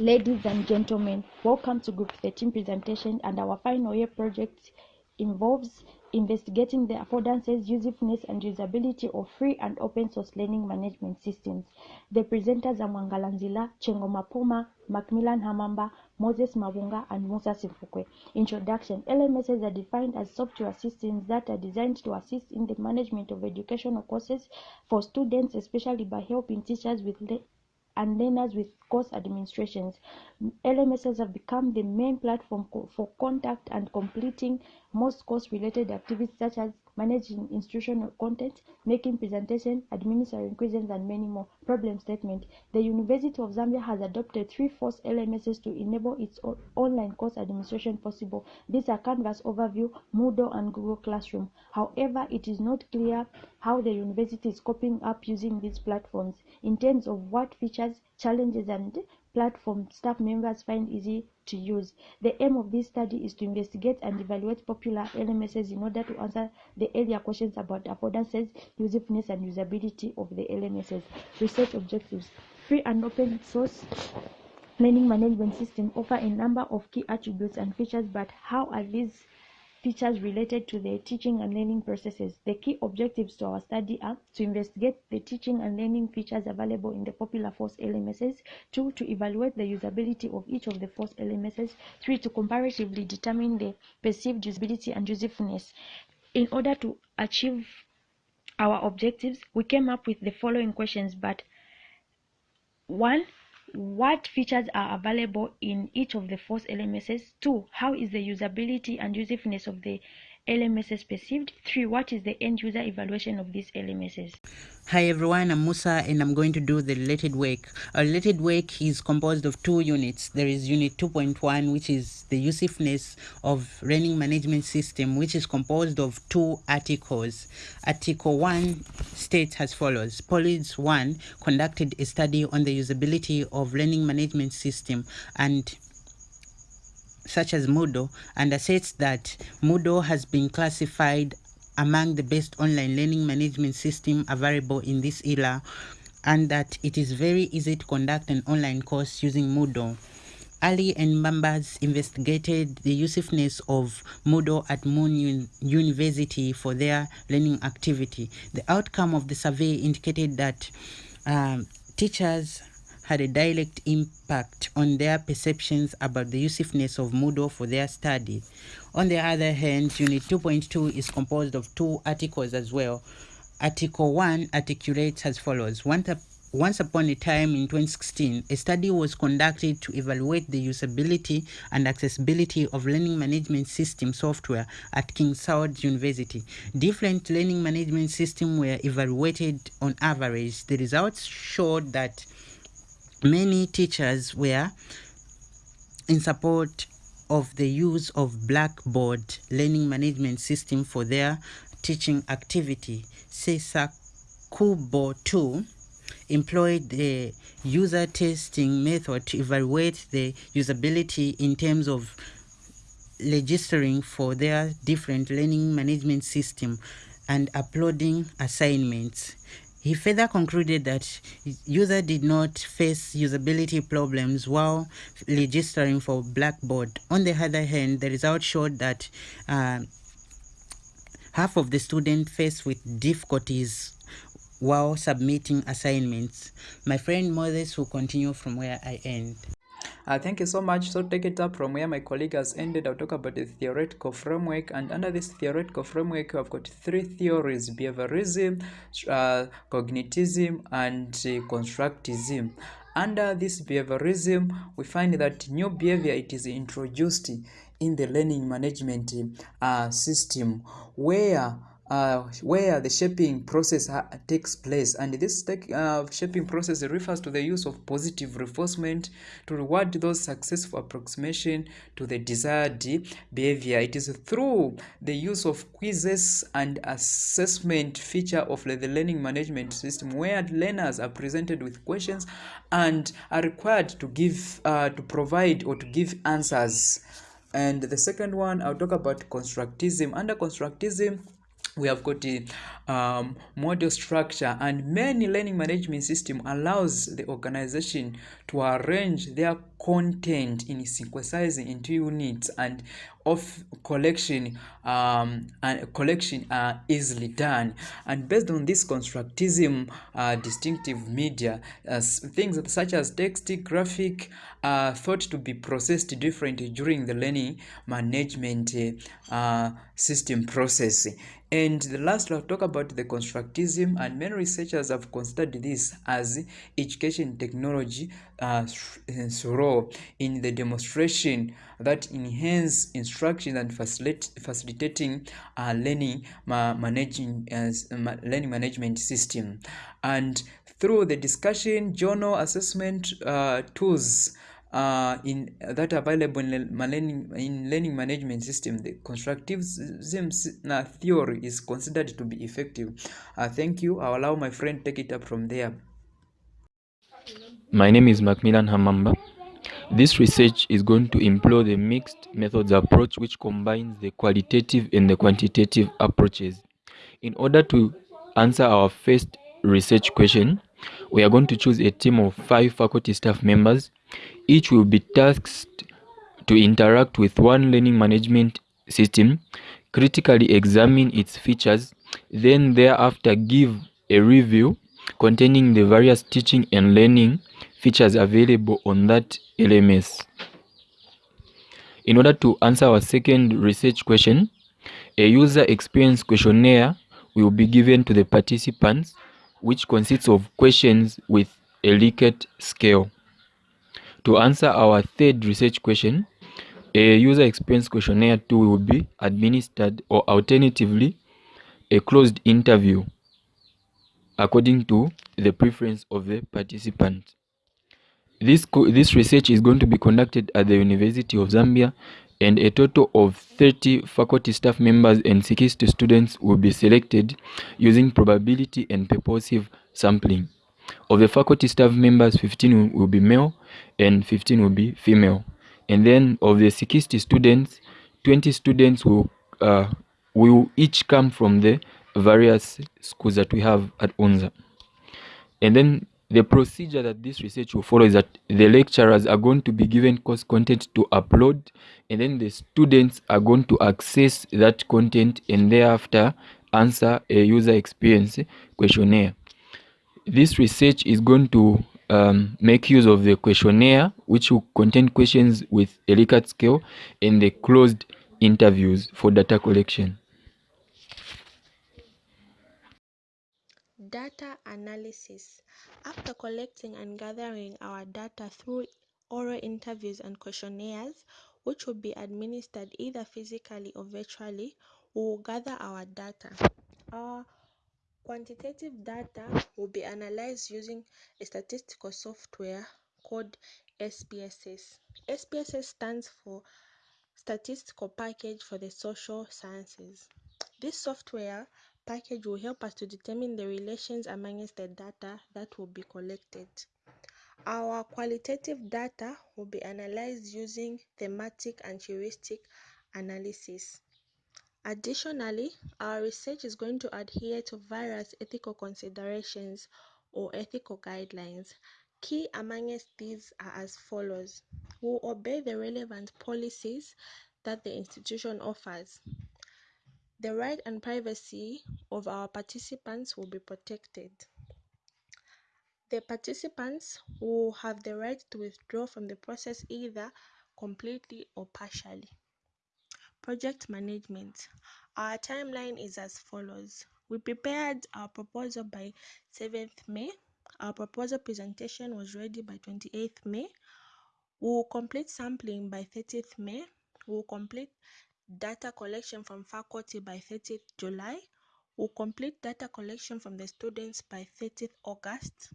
Ladies and gentlemen, welcome to Group 13 presentation and our final year project involves investigating the affordances, usefulness and usability of free and open source learning management systems. The presenters are Mwangalanzila, Chengo Mapoma, Macmillan Hamamba, Moses Mabunga and Musa Sifukwe. Introduction LMSs are defined as software systems that are designed to assist in the management of educational courses for students, especially by helping teachers with and learners with course administrations. LMSs have become the main platform for contact and completing most course related activities such as managing institutional content, making presentation, administering quizzes, and many more. Problem statement The University of Zambia has adopted three FOSS LMSs to enable its online course administration possible. These are Canvas Overview, Moodle, and Google Classroom. However, it is not clear how the university is coping up using these platforms in terms of what features, challenges, and platform staff members find easy to use. The aim of this study is to investigate and evaluate popular LMSs in order to answer the earlier questions about affordances, usefulness, and usability of the LMSs. Research objectives Free and open source learning management system offer a number of key attributes and features, but how are these features related to the teaching and learning processes. The key objectives to our study are to investigate the teaching and learning features available in the popular FOSS LMSs, two, to evaluate the usability of each of the FOSS LMSs, three, to comparatively determine the perceived usability and usefulness. In order to achieve our objectives, we came up with the following questions, but one, what features are available in each of the FOSS LMSs? Two, how is the usability and usefulness of the LMSs perceived? Three, what is the end user evaluation of these LMSs? Hi everyone, I'm Musa and I'm going to do the related work. Our related work is composed of two units. There is unit 2.1 which is the usefulness of learning management system which is composed of two articles. Article 1 states as follows. Police 1 conducted a study on the usability of learning management system and such as Moodle and asserts that Moodle has been classified among the best online learning management system available in this era and that it is very easy to conduct an online course using Moodle. Ali and members investigated the usefulness of Moodle at Moon Un- University for their learning activity. The outcome of the survey indicated that um, teachers had a direct impact on their perceptions about the usefulness of Moodle for their study. On the other hand, Unit 2.2 is composed of two articles as well. Article 1 articulates as follows Once, up- once upon a time in 2016, a study was conducted to evaluate the usability and accessibility of learning management system software at King Saud University. Different learning management systems were evaluated on average. The results showed that many teachers were in support of the use of Blackboard learning management system for their teaching activity. Sesakubo 2 employed the user testing method to evaluate the usability in terms of registering for their different learning management system and uploading assignments. He further concluded that user did not face usability problems while registering for Blackboard. On the other hand, the results showed that uh, half of the students faced with difficulties while submitting assignments. My friend Moses will continue from where I end. Uh, thank you so much. So take it up from where my colleague has ended. I'll talk about the theoretical framework. And under this theoretical framework, I've got three theories, behaviorism, uh, cognitism, and uh, constructivism. Under this behaviorism, we find that new behavior it is introduced in the learning management uh, system where uh, where the shaping process ha- takes place. And this take, uh, shaping process refers to the use of positive reinforcement to reward those successful approximation to the desired behavior. It is through the use of quizzes and assessment feature of the learning management system where learners are presented with questions and are required to give uh, to provide or to give answers. And the second one i'll talk about constructism. Under constructism we have got the um, model structure and many learning management system allows the organization to arrange their content in synthesizing into units and of collection um, and collection are easily done. And based on this constructism uh, distinctive media uh, things such as text graphic are thought to be processed differently during the learning management uh, system process. And the last I'll talk about the constructism and many researchers have considered this as education technology uh, in the demonstration that enhance instruction and facilitate, facilitating uh, learning ma managing uh, learning management system. And through the discussion journal assessment uh, tools uh, in that available in learning in learning management system the constructivism theory is considered to be effective. Uh, thank you. I'll allow my friend take it up from there my name is macmillan hamamba. This research is going to employ the mixed methods approach which combines the qualitative and the quantitative approaches. In order to answer our first research question we are going to choose a team of five faculty staff members. Each will be tasked to interact with one learning management system, critically examine its features, then thereafter give a review containing the various teaching and learning features available on that LMS. In order to answer our second research question, a user experience questionnaire will be given to the participants which consists of questions with a Likert scale. To answer our third research question, a user experience questionnaire too will be administered or alternatively a closed interview according to the preference of the participant. This, this research is going to be conducted at the University of Zambia and a total of 30 faculty staff members and 60 students will be selected using probability and purposive sampling. Of the faculty staff members, 15 will be male and 15 will be female. And then of the 60 students, 20 students will, uh, will each come from the various schools that we have at UNZA. And then the procedure that this research will follow is that the lecturers are going to be given course content to upload and then the students are going to access that content and thereafter answer a user experience questionnaire. This research is going to um, make use of the questionnaire, which will contain questions with a Likert scale and the closed interviews for data collection. Data analysis. After collecting and gathering our data through oral interviews and questionnaires, which will be administered either physically or virtually, we will gather our data. Our Quantitative data will be analyzed using a statistical software called SPSS. SPSS stands for Statistical Package for the Social Sciences. This software package will help us to determine the relations amongst the data that will be collected. Our qualitative data will be analyzed using thematic and heuristic analysis. Additionally, our research is going to adhere to various ethical considerations or ethical guidelines. Key amongst these are as follows. We will obey the relevant policies that the institution offers. The right and privacy of our participants will be protected. The participants will have the right to withdraw from the process either completely or partially. Project management. Our timeline is as follows. We prepared our proposal by 7th May. Our proposal presentation was ready by 28th May. We will complete sampling by 30th May. We will complete data collection from faculty by 30th July. We will complete data collection from the students by 30th August.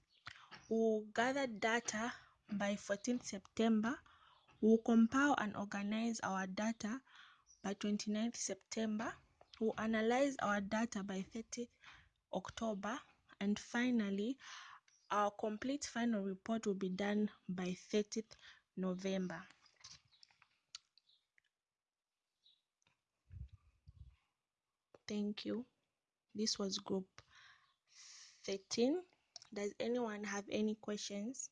We will gather data by 14th September. We will compile and organize our data by 29th September. We'll analyze our data by 30th October. And finally, our complete final report will be done by 30th November. Thank you. this was group 13 does anyone have any questions